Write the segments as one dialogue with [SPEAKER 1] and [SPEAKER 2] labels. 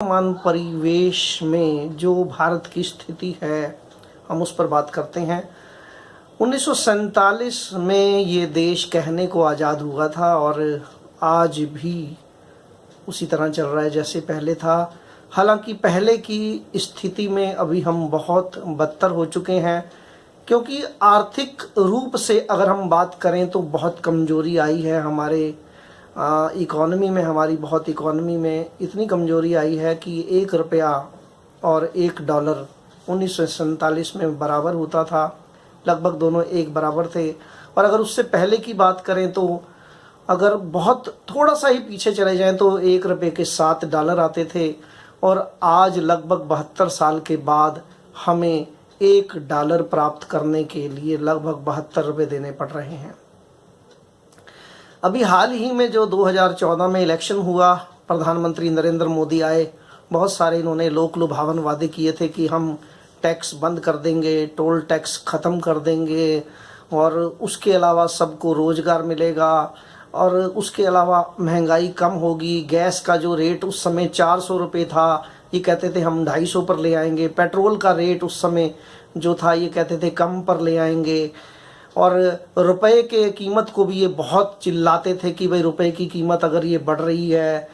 [SPEAKER 1] वर्तमान परिवेश में जो भारत की स्थिति है, हम उस पर बात करते हैं। उन्नीस सौ सैंतालीस में ये देश कहने को आज़ाद हुआ था और आज भी उसी तरह चल रहा है जैसे पहले था। हालाँकि पहले की स्थिति में अभी हम बहुत बदतर हो चुके हैं, क्योंकि आर्थिक रूप से अगर हम बात करें तो बहुत कमज़ोरी आई है हमारे इकॉनमी में, हमारी बहुत इकॉनमी में इतनी कमज़ोरी आई है कि एक रुपया और एक डॉलर उन्नीस सौ सैंतालीस में बराबर होता था। लगभग दोनों एक बराबर थे। और अगर उससे पहले की बात करें तो अगर बहुत थोड़ा सा ही पीछे चले जाएँ तो एक रुपये के सात डॉलर आते थे। और आज लगभग बहत्तर साल के बाद हमें एक डॉलर प्राप्त करने के लिए लगभग बहत्तर रुपये देने पड़ रहे हैं। अभी हाल ही में जो 2014 में इलेक्शन हुआ, प्रधानमंत्री नरेंद्र मोदी आए, बहुत सारे इन्होंने लोक लुभावन वादे किए थे कि हम टैक्स बंद कर देंगे, टोल टैक्स ख़त्म कर देंगे, और उसके अलावा सबको रोज़गार मिलेगा, और उसके अलावा महँगाई कम होगी, गैस का जो रेट उस समय चार सौ रुपये था, ये कहते थे हम ढाई सौ पर ले आएँगे, पेट्रोल का रेट उस समय जो था, ये कहते थे कम पर ले आएँगे और रुपए के कीमत को भी ये बहुत चिल्लाते थे कि भाई रुपए की कीमत अगर ये बढ़ रही है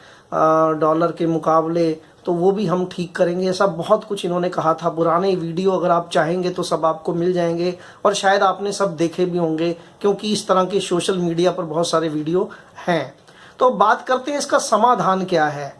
[SPEAKER 1] डॉलर के मुकाबले तो वो भी हम ठीक करेंगे। ऐसा बहुत कुछ इन्होंने कहा था। पुराने वीडियो अगर आप चाहेंगे तो सब आपको मिल जाएँगे और शायद आपने सब देखे भी होंगे, क्योंकि इस तरह के सोशल मीडिया पर बहुत सारे वीडियो हैं। तो बात करते हैं इसका समाधान क्या है।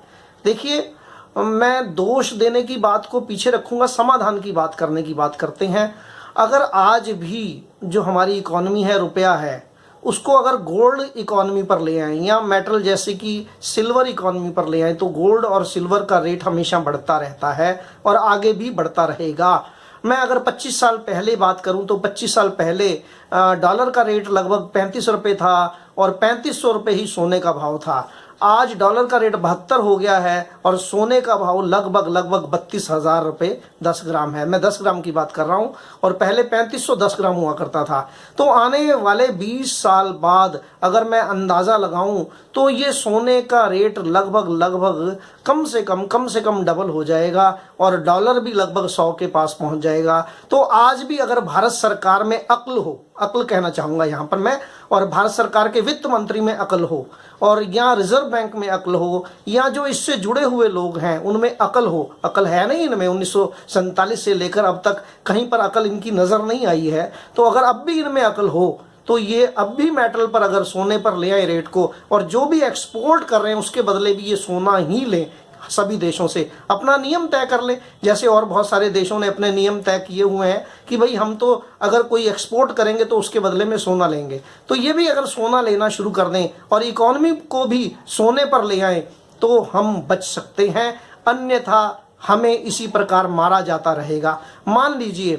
[SPEAKER 1] देखिए, मैं दोष देने की बात को पीछे रखूँगा, समाधान की बात करने की बात करते हैं। अगर आज भी जो हमारी इकोनॉमी है, रुपया है, उसको अगर गोल्ड इकोनॉमी पर ले आए या मेटल जैसे कि सिल्वर इकोनॉमी पर ले आए तो गोल्ड और सिल्वर का रेट हमेशा बढ़ता रहता है और आगे भी बढ़ता रहेगा। मैं अगर 25 साल पहले बात करूँ तो 25 साल पहले डॉलर का रेट लगभग पैंतीस रुपये था और पैंतीस सौ रुपये ही सोने का भाव था। आज डॉलर का रेट बहत्तर हो गया है और सोने का भाव लगभग लगभग बत्तीस हज़ार रुपये दस ग्राम है। मैं दस ग्राम की बात कर रहा हूँ और पहले पैंतीस सौ दस ग्राम हुआ करता था। तो आने वाले बीस साल बाद अगर मैं अंदाज़ा लगाऊँ तो ये सोने का रेट लगभग लगभग कम से कम कम से कम डबल हो जाएगा और डॉलर भी लगभग सौ के पास पहुँच जाएगा। तो आज भी अगर भारत सरकार में अक्ल हो, अक्ल कहना चाहूँगा यहाँ पर मैं, और भारत सरकार के वित्त मंत्री में अकल हो और या रिज़र्व बैंक में अकल हो या जो इससे जुड़े हुए लोग हैं, उनमें अकल हो। अकल है नहीं इनमें। उन्नीस से लेकर अब तक कहीं पर अकल इनकी नज़र नहीं आई है। तो अगर अब भी इनमें अकल हो तो ये अब भी मेटल पर अगर सोने पर ले आए रेट को, और जो भी एक्सपोर्ट कर रहे हैं, उसके बदले भी ये सोना ही लें। सभी देशों से अपना नियम तय कर ले। जैसे और बहुत सारे देशों ने अपने नियम तय किए हुए हैं कि भाई हम तो अगर कोई एक्सपोर्ट करेंगे तो उसके बदले में सोना लेंगे। तो ये भी अगर सोना लेना शुरू कर दें और इकोनॉमी को भी सोने पर ले आए तो हम बच सकते हैं। अन्यथा हमें इसी प्रकार मारा जाता रहेगा। मान लीजिए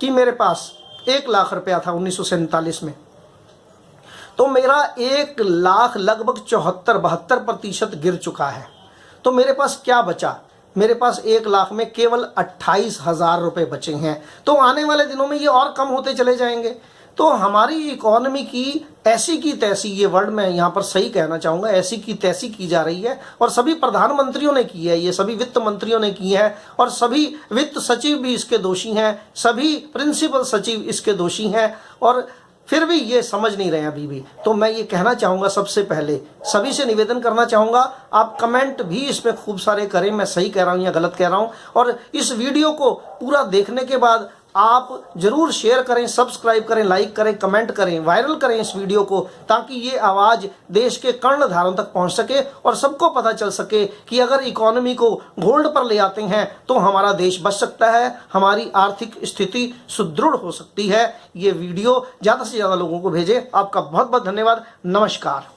[SPEAKER 1] कि मेरे पास एक लाख रुपया था उन्नीस सौ सैंतालीस में। तो मेरा एक लाख लगभग चौहत्तर बहत्तर प्रतिशत गिर चुका है। तो मेरे पास क्या बचा? मेरे पास एक लाख में केवल अट्ठाईस हज़ार रुपये बचे हैं। तो आने वाले दिनों में ये और कम होते चले जाएँगे। तो हमारी इकोनॉमी की ऐसी की तैसी, ये वर्ड मैं यहाँ पर सही कहना चाहूँगा, ऐसी की तैसी की जा रही है और सभी प्रधानमंत्रियों ने की है, ये सभी वित्त मंत्रियों ने की है और सभी वित्त सचिव भी इसके दोषी हैं, सभी प्रिंसिपल सचिव इसके दोषी हैं और फिर भी ये समझ नहीं रहे अभी भी। तो मैं ये कहना चाहूँगा सबसे पहले, सभी से निवेदन करना चाहूँगा, आप कमेंट भी इसमें खूब सारे करें, मैं सही कह रहा हूँ या गलत कह रहा हूँ, और इस वीडियो को पूरा देखने के बाद आप ज़रूर शेयर करें सब्सक्राइब करें लाइक करें कमेंट करें वायरल करें इस वीडियो को ताकि ये आवाज़ देश के कर्ण धारों तक पहुँच सके और सबको पता चल सके कि अगर इकोनॉमी को गोल्ड पर ले आते हैं तो हमारा देश बच सकता है, हमारी आर्थिक स्थिति सुदृढ़ हो सकती है। ये वीडियो ज़्यादा से ज़्यादा लोगों को भेजे। आपका बहुत बहुत धन्यवाद। नमस्कार।